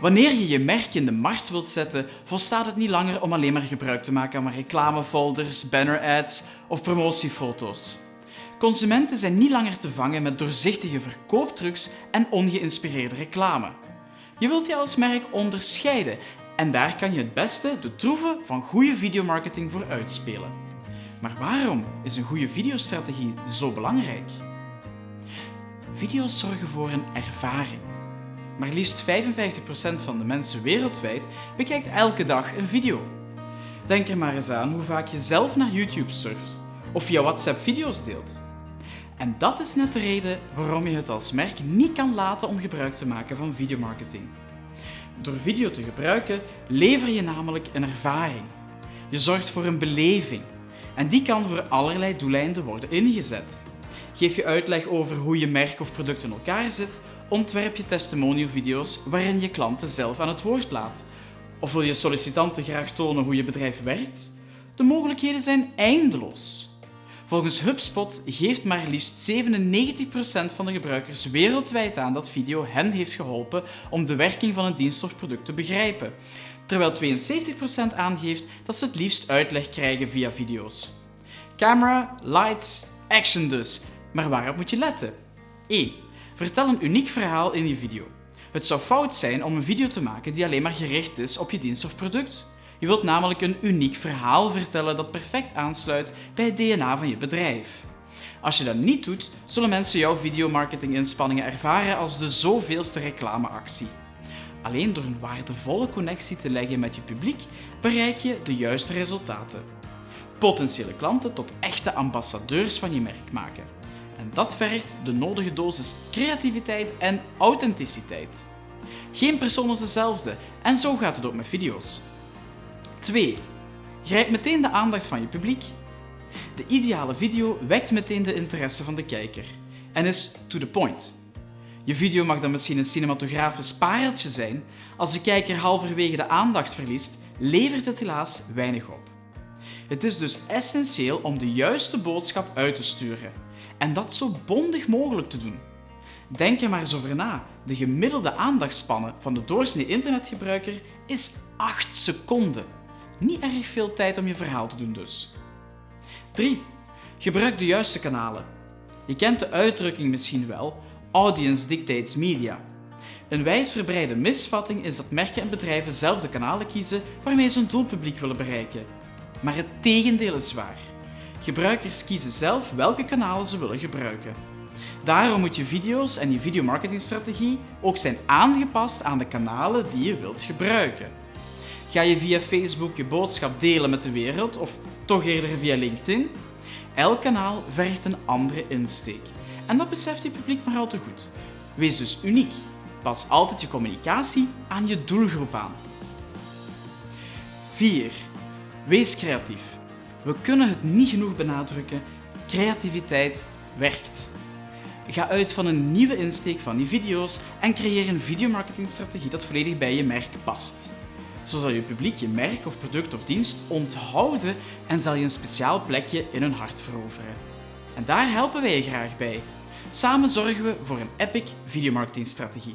Wanneer je je merk in de markt wilt zetten, volstaat het niet langer om alleen maar gebruik te maken van reclamefolders, banner-ads of promotiefoto's. Consumenten zijn niet langer te vangen met doorzichtige verkooptrucs en ongeïnspireerde reclame. Je wilt je als merk onderscheiden en daar kan je het beste de troeven van goede videomarketing voor uitspelen. Maar waarom is een goede videostrategie zo belangrijk? Video's zorgen voor een ervaring. Maar liefst 55% van de mensen wereldwijd bekijkt elke dag een video. Denk er maar eens aan hoe vaak je zelf naar YouTube surft of via WhatsApp video's deelt. En dat is net de reden waarom je het als merk niet kan laten om gebruik te maken van videomarketing. Door video te gebruiken lever je namelijk een ervaring. Je zorgt voor een beleving en die kan voor allerlei doeleinden worden ingezet. Geef je uitleg over hoe je merk of product in elkaar zit, ontwerp je testimonial-video's waarin je klanten zelf aan het woord laat. Of wil je sollicitanten graag tonen hoe je bedrijf werkt? De mogelijkheden zijn eindeloos. Volgens HubSpot geeft maar liefst 97% van de gebruikers wereldwijd aan dat video hen heeft geholpen om de werking van een dienst of product te begrijpen, terwijl 72% aangeeft dat ze het liefst uitleg krijgen via video's. Camera, lights, action dus. Maar waarop moet je letten? 1. Vertel een uniek verhaal in je video. Het zou fout zijn om een video te maken die alleen maar gericht is op je dienst of product. Je wilt namelijk een uniek verhaal vertellen dat perfect aansluit bij het DNA van je bedrijf. Als je dat niet doet, zullen mensen jouw videomarketinginspanningen ervaren als de zoveelste reclameactie. Alleen door een waardevolle connectie te leggen met je publiek bereik je de juiste resultaten. Potentiële klanten tot echte ambassadeurs van je merk maken. Dat vergt de nodige dosis creativiteit en authenticiteit. Geen persoon is dezelfde en zo gaat het ook met video's. 2. Grijp meteen de aandacht van je publiek. De ideale video wekt meteen de interesse van de kijker en is to the point. Je video mag dan misschien een cinematografisch pareltje zijn, als de kijker halverwege de aandacht verliest, levert het helaas weinig op. Het is dus essentieel om de juiste boodschap uit te sturen en dat zo bondig mogelijk te doen. Denk er maar eens over na. De gemiddelde aandachtspannen van de doorsnee internetgebruiker is 8 seconden. Niet erg veel tijd om je verhaal te doen dus. 3. Gebruik de juiste kanalen. Je kent de uitdrukking misschien wel, audience dictates media. Een wijdverbreide misvatting is dat merken en bedrijven zelf de kanalen kiezen waarmee ze hun doelpubliek willen bereiken. Maar het tegendeel is waar. Gebruikers kiezen zelf welke kanalen ze willen gebruiken. Daarom moet je video's en je videomarketingstrategie ook zijn aangepast aan de kanalen die je wilt gebruiken. Ga je via Facebook je boodschap delen met de wereld of toch eerder via LinkedIn? Elk kanaal vergt een andere insteek. En dat beseft je publiek maar al te goed. Wees dus uniek. Pas altijd je communicatie aan je doelgroep aan. 4. Wees creatief. We kunnen het niet genoeg benadrukken. Creativiteit werkt. Ga uit van een nieuwe insteek van die video's en creëer een videomarketingstrategie dat volledig bij je merk past. Zo zal je publiek je merk of product of dienst onthouden en zal je een speciaal plekje in hun hart veroveren. En daar helpen wij je graag bij. Samen zorgen we voor een epic videomarketingstrategie.